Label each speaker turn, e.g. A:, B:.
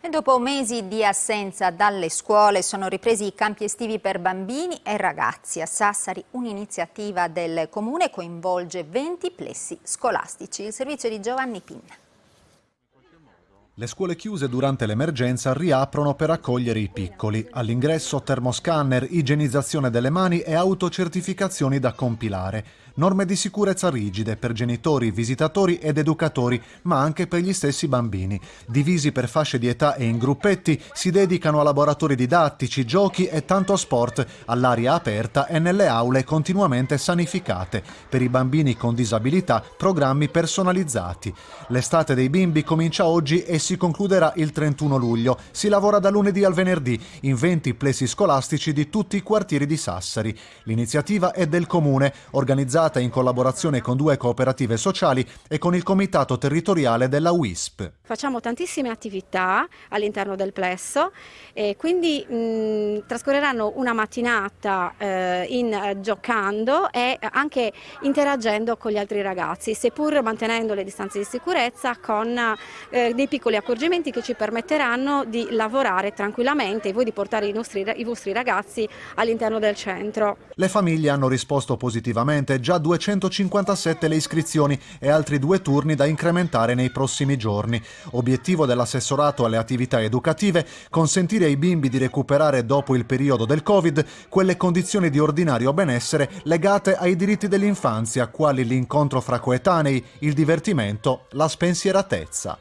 A: E dopo mesi di assenza dalle scuole sono ripresi i campi estivi per bambini e ragazzi. A Sassari un'iniziativa del Comune coinvolge 20 plessi scolastici. Il servizio di Giovanni Pinna.
B: Le scuole chiuse durante l'emergenza riaprono per accogliere i piccoli. All'ingresso termoscanner, igienizzazione delle mani e autocertificazioni da compilare. Norme di sicurezza rigide per genitori, visitatori ed educatori, ma anche per gli stessi bambini. Divisi per fasce di età e in gruppetti, si dedicano a laboratori didattici, giochi e tanto sport, all'aria aperta e nelle aule continuamente sanificate. Per i bambini con disabilità, programmi personalizzati. L'estate dei bimbi comincia oggi e si concluderà il 31 luglio. Si lavora da lunedì al venerdì in 20 plessi scolastici di tutti i quartieri di Sassari. L'iniziativa è del Comune, organizzata in collaborazione con due cooperative sociali e con il comitato territoriale della WISP.
C: Facciamo tantissime attività all'interno del plesso e quindi mh, trascorreranno una mattinata eh, in, eh, giocando e anche interagendo con gli altri ragazzi, seppur mantenendo le distanze di sicurezza con eh, dei piccoli accorgimenti che ci permetteranno di lavorare tranquillamente e voi di portare i, nostri, i vostri ragazzi all'interno del centro.
B: Le famiglie hanno risposto positivamente già 257 le iscrizioni e altri due turni da incrementare nei prossimi giorni. Obiettivo dell'assessorato alle attività educative consentire ai bimbi di recuperare dopo il periodo del Covid quelle condizioni di ordinario benessere legate ai diritti dell'infanzia, quali l'incontro fra coetanei, il divertimento, la spensieratezza.